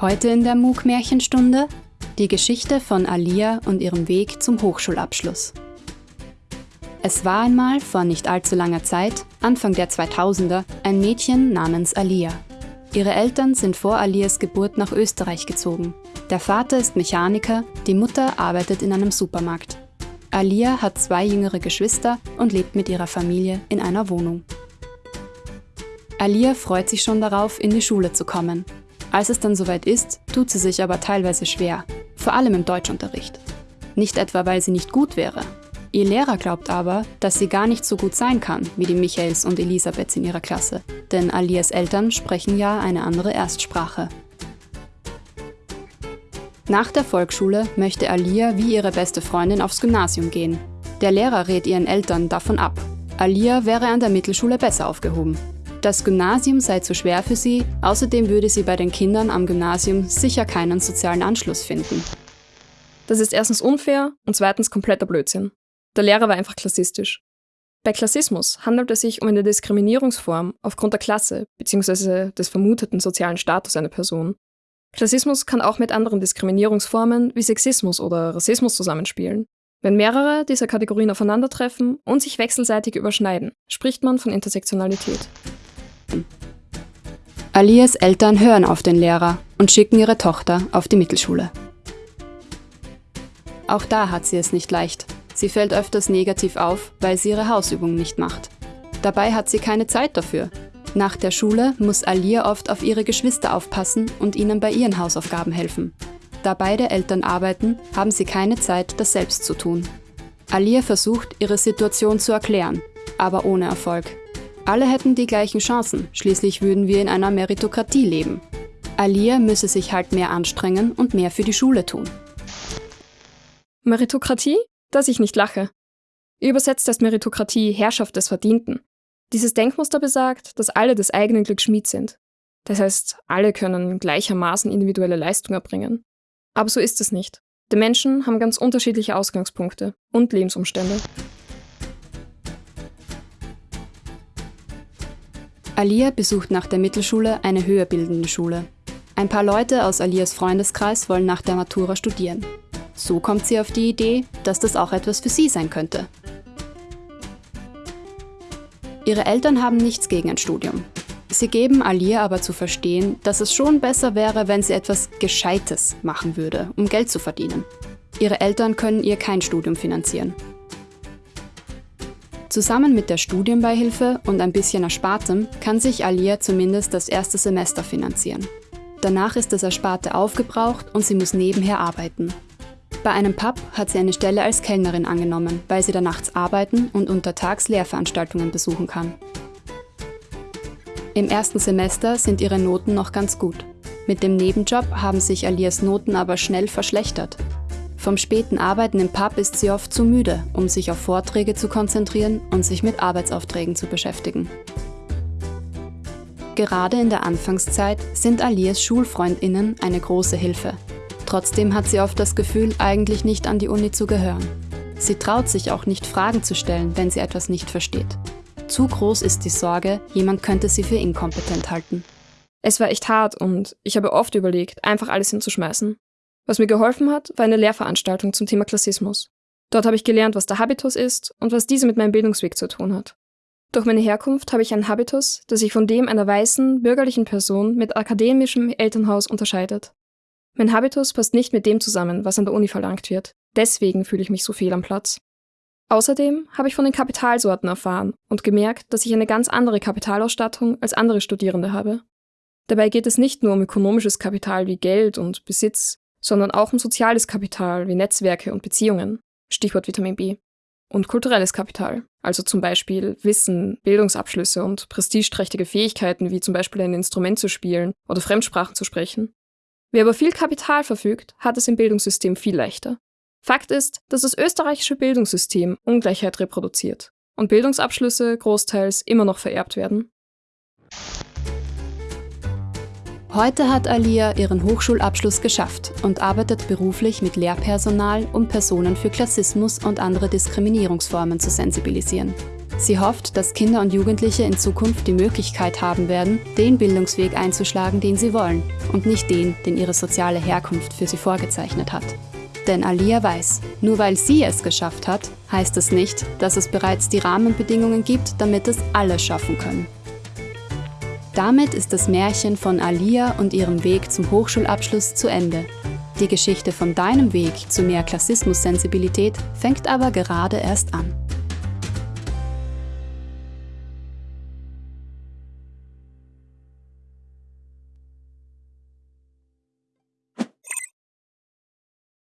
Heute in der MOOC-Märchenstunde die Geschichte von Alia und ihrem Weg zum Hochschulabschluss. Es war einmal vor nicht allzu langer Zeit, Anfang der 2000er, ein Mädchen namens Alia. Ihre Eltern sind vor Alias Geburt nach Österreich gezogen. Der Vater ist Mechaniker, die Mutter arbeitet in einem Supermarkt. Alia hat zwei jüngere Geschwister und lebt mit ihrer Familie in einer Wohnung. Alia freut sich schon darauf, in die Schule zu kommen. Als es dann soweit ist, tut sie sich aber teilweise schwer, vor allem im Deutschunterricht. Nicht etwa, weil sie nicht gut wäre. Ihr Lehrer glaubt aber, dass sie gar nicht so gut sein kann wie die Michaels und Elisabeths in ihrer Klasse, denn Alias Eltern sprechen ja eine andere Erstsprache. Nach der Volksschule möchte Alia wie ihre beste Freundin aufs Gymnasium gehen. Der Lehrer rät ihren Eltern davon ab. Alia wäre an der Mittelschule besser aufgehoben. Das Gymnasium sei zu schwer für sie, außerdem würde sie bei den Kindern am Gymnasium sicher keinen sozialen Anschluss finden. Das ist erstens unfair und zweitens kompletter Blödsinn. Der Lehrer war einfach klassistisch. Bei Klassismus handelt es sich um eine Diskriminierungsform aufgrund der Klasse bzw. des vermuteten sozialen Status einer Person. Klassismus kann auch mit anderen Diskriminierungsformen wie Sexismus oder Rassismus zusammenspielen. Wenn mehrere dieser Kategorien aufeinandertreffen und sich wechselseitig überschneiden, spricht man von Intersektionalität. Alias Eltern hören auf den Lehrer und schicken ihre Tochter auf die Mittelschule. Auch da hat sie es nicht leicht. Sie fällt öfters negativ auf, weil sie ihre Hausübungen nicht macht. Dabei hat sie keine Zeit dafür. Nach der Schule muss Alia oft auf ihre Geschwister aufpassen und ihnen bei ihren Hausaufgaben helfen. Da beide Eltern arbeiten, haben sie keine Zeit, das selbst zu tun. Alia versucht, ihre Situation zu erklären, aber ohne Erfolg. Alle hätten die gleichen Chancen, schließlich würden wir in einer Meritokratie leben. Alia müsse sich halt mehr anstrengen und mehr für die Schule tun. Meritokratie? Dass ich nicht lache. Übersetzt heißt Meritokratie Herrschaft des Verdienten. Dieses Denkmuster besagt, dass alle des eigenen Glücks Schmied sind. Das heißt, alle können gleichermaßen individuelle Leistung erbringen. Aber so ist es nicht. Die Menschen haben ganz unterschiedliche Ausgangspunkte und Lebensumstände. Alia besucht nach der Mittelschule eine höher bildende Schule. Ein paar Leute aus Alias Freundeskreis wollen nach der Matura studieren. So kommt sie auf die Idee, dass das auch etwas für sie sein könnte. Ihre Eltern haben nichts gegen ein Studium. Sie geben Alia aber zu verstehen, dass es schon besser wäre, wenn sie etwas Gescheites machen würde, um Geld zu verdienen. Ihre Eltern können ihr kein Studium finanzieren. Zusammen mit der Studienbeihilfe und ein bisschen Erspartem kann sich Alia zumindest das erste Semester finanzieren. Danach ist das Ersparte aufgebraucht und sie muss nebenher arbeiten. Bei einem Pub hat sie eine Stelle als Kellnerin angenommen, weil sie da nachts arbeiten und untertags Lehrveranstaltungen besuchen kann. Im ersten Semester sind ihre Noten noch ganz gut. Mit dem Nebenjob haben sich Alias Noten aber schnell verschlechtert vom späten Arbeiten im Pub ist sie oft zu müde, um sich auf Vorträge zu konzentrieren und sich mit Arbeitsaufträgen zu beschäftigen. Gerade in der Anfangszeit sind Alias SchulfreundInnen eine große Hilfe. Trotzdem hat sie oft das Gefühl, eigentlich nicht an die Uni zu gehören. Sie traut sich auch nicht, Fragen zu stellen, wenn sie etwas nicht versteht. Zu groß ist die Sorge, jemand könnte sie für inkompetent halten. Es war echt hart und ich habe oft überlegt, einfach alles hinzuschmeißen. Was mir geholfen hat, war eine Lehrveranstaltung zum Thema Klassismus. Dort habe ich gelernt, was der Habitus ist und was diese mit meinem Bildungsweg zu tun hat. Durch meine Herkunft habe ich einen Habitus, der sich von dem einer weißen, bürgerlichen Person mit akademischem Elternhaus unterscheidet. Mein Habitus passt nicht mit dem zusammen, was an der Uni verlangt wird. Deswegen fühle ich mich so fehl am Platz. Außerdem habe ich von den Kapitalsorten erfahren und gemerkt, dass ich eine ganz andere Kapitalausstattung als andere Studierende habe. Dabei geht es nicht nur um ökonomisches Kapital wie Geld und Besitz, sondern auch um soziales Kapital wie Netzwerke und Beziehungen, Stichwort Vitamin B, und kulturelles Kapital, also zum Beispiel Wissen, Bildungsabschlüsse und prestigeträchtige Fähigkeiten wie zum Beispiel ein Instrument zu spielen oder Fremdsprachen zu sprechen. Wer über viel Kapital verfügt, hat es im Bildungssystem viel leichter. Fakt ist, dass das österreichische Bildungssystem Ungleichheit reproduziert und Bildungsabschlüsse großteils immer noch vererbt werden. Heute hat Alia ihren Hochschulabschluss geschafft und arbeitet beruflich mit Lehrpersonal, um Personen für Klassismus und andere Diskriminierungsformen zu sensibilisieren. Sie hofft, dass Kinder und Jugendliche in Zukunft die Möglichkeit haben werden, den Bildungsweg einzuschlagen, den sie wollen und nicht den, den ihre soziale Herkunft für sie vorgezeichnet hat. Denn Alia weiß, nur weil sie es geschafft hat, heißt es nicht, dass es bereits die Rahmenbedingungen gibt, damit es alle schaffen können. Damit ist das Märchen von Alia und ihrem Weg zum Hochschulabschluss zu Ende. Die Geschichte von deinem Weg zu mehr Klassismus-Sensibilität fängt aber gerade erst an.